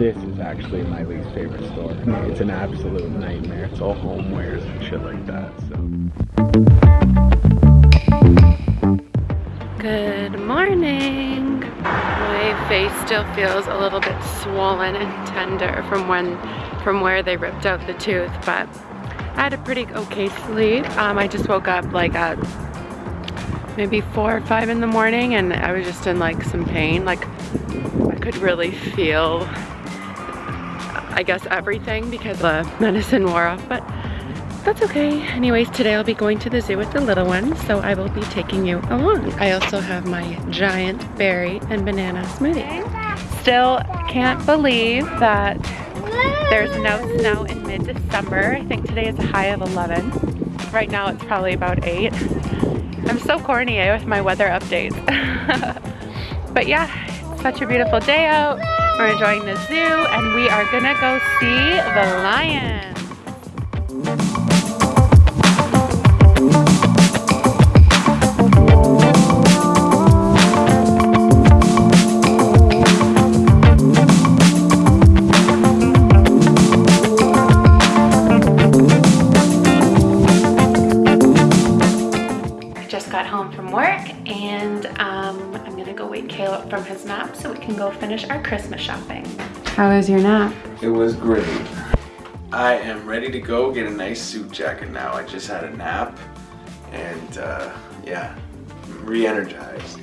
This is actually my least favorite store. It's an absolute nightmare. It's all homewares and shit like that, so. Good morning. My face still feels a little bit swollen and tender from when, from where they ripped out the tooth, but I had a pretty okay sleep. Um, I just woke up like at maybe four or five in the morning and I was just in like some pain. Like I could really feel, I guess everything because the medicine wore off, but that's okay. Anyways, today I'll be going to the zoo with the little ones, so I will be taking you along. I also have my giant berry and banana smoothie. Still can't believe that there's no snow in mid-December. I think today is a high of 11. Right now it's probably about 8. I'm so corny eh, with my weather updates. but yeah, such a beautiful day out. We're enjoying the zoo and we are gonna go see the lion. from his nap so we can go finish our Christmas shopping. How was your nap? It was great. I am ready to go get a nice suit jacket now. I just had a nap and uh, yeah, re-energized.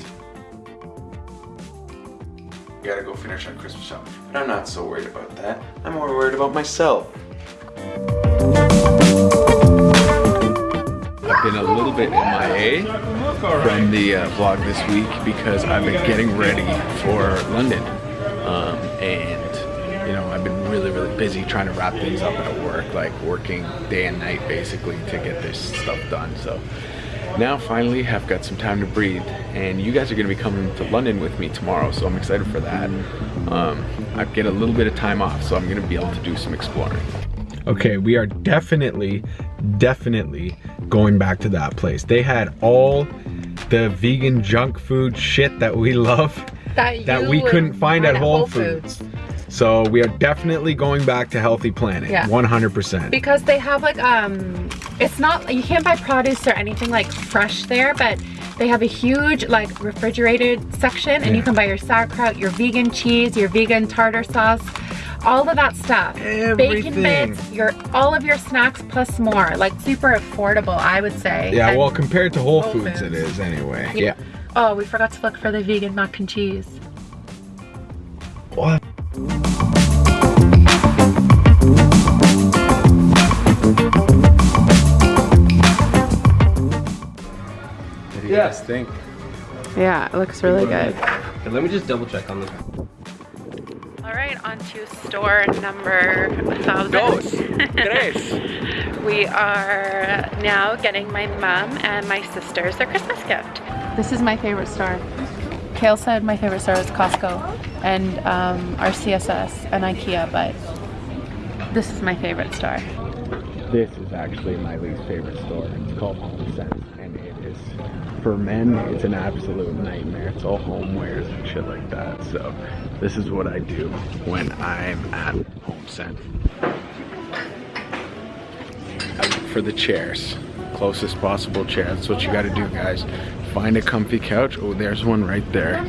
We gotta go finish our Christmas shopping. But I'm not so worried about that. I'm more worried about myself. I've been a little bit From the uh, vlog this week because I've been getting ready for London. Um, and, you know, I've been really, really busy trying to wrap things up at work, like working day and night basically to get this stuff done. So now finally have got some time to breathe and you guys are going to be coming to London with me tomorrow so I'm excited for that. Um, I get a little bit of time off so I'm going to be able to do some exploring. Okay, we are definitely, definitely going back to that place. They had all the vegan junk food shit that we love that, that we couldn't find at Whole, Whole Foods. Foods. So we are definitely going back to Healthy Planet, yeah. 100%. Because they have like, um, it's not, you can't buy produce or anything like fresh there, but they have a huge like refrigerated section and yeah. you can buy your sauerkraut, your vegan cheese, your vegan tartar sauce, all of that stuff. Everything. Bacon bits, your all of your snacks plus more. Like super affordable, I would say. Yeah, and well compared to Whole, Whole Foods, Foods, it is anyway. Yeah. yeah. Oh, we forgot to look for the vegan mac and cheese. What? What do you yeah. guys think? Yeah, it looks really good. Okay, let me just double check on this. All right, on to store number 1000. Dos, we are now getting my mom and my sisters their Christmas gift. This is my favorite store. Kale said my favorite store is Costco and um, RCSS and Ikea, but this is my favorite store. This is actually my least favorite store. It's called Home Sense and it is for men, it's an absolute nightmare. It's all homewares and shit like that. So this is what I do when I'm at HomeSense. For the chairs, closest possible chair. That's what you gotta do, guys. Find a comfy couch. Oh, there's one right there.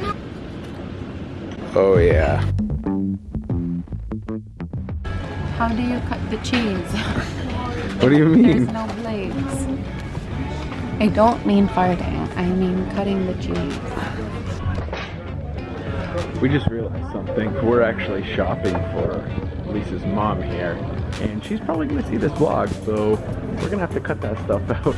Oh yeah. How do you cut the cheese? what do you mean? There's no blades. I don't mean farting, I mean cutting the cheese. We just realized something. We're actually shopping for Lisa's mom here, and she's probably gonna see this vlog, so we're gonna have to cut that stuff out.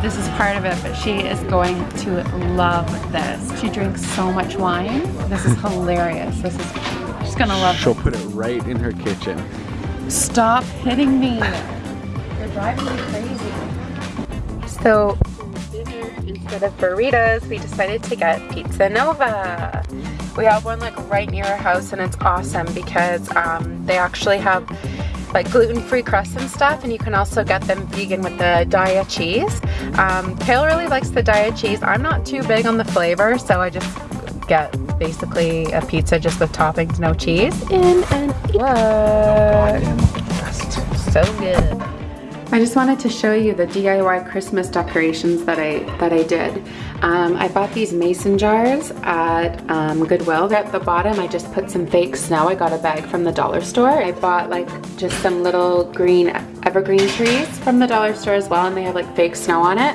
This is part of it, but she is going to love this. She drinks so much wine. This is hilarious. This is, she's gonna love She'll put it right in her kitchen. Stop hitting me. You're driving me crazy. So, dinner, instead of burritos, we decided to get Pizza Nova. We have one like right near our house and it's awesome because um, they actually have like gluten-free crust and stuff and you can also get them vegan with the Daiya cheese. Um, Kale really likes the Daiya cheese. I'm not too big on the flavor so I just get basically a pizza just with toppings, no cheese, in and look. So good. I just wanted to show you the DIY Christmas decorations that I that I did. Um, I bought these mason jars at um, Goodwill. At the bottom, I just put some fake snow. I got a bag from the dollar store. I bought like just some little green evergreen trees from the dollar store as well, and they have like fake snow on it.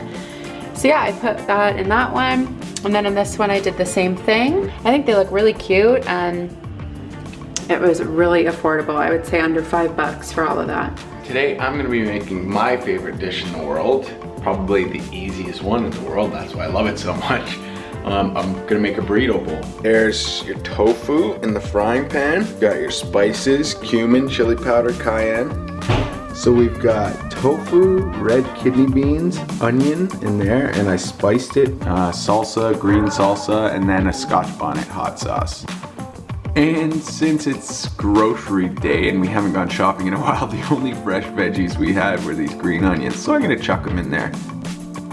So yeah, I put that in that one. And then in this one, I did the same thing. I think they look really cute and it was really affordable. I would say under five bucks for all of that. Today I'm gonna be making my favorite dish in the world, probably the easiest one in the world, that's why I love it so much. Um, I'm gonna make a burrito bowl. There's your tofu in the frying pan. You got your spices, cumin, chili powder, cayenne. So we've got tofu, red kidney beans, onion in there, and I spiced it, uh, salsa, green salsa, and then a scotch bonnet hot sauce. And since it's grocery day and we haven't gone shopping in a while, the only fresh veggies we had were these green onions. So I'm gonna chuck them in there.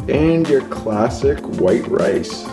And your classic white rice.